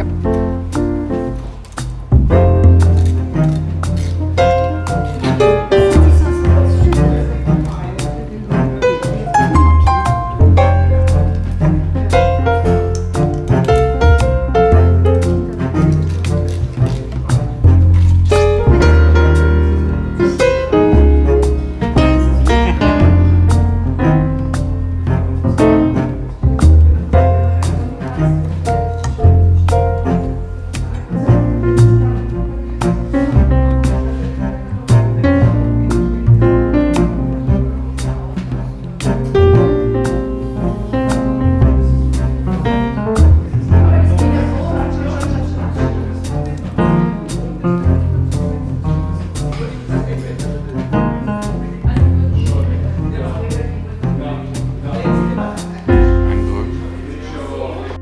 Yep.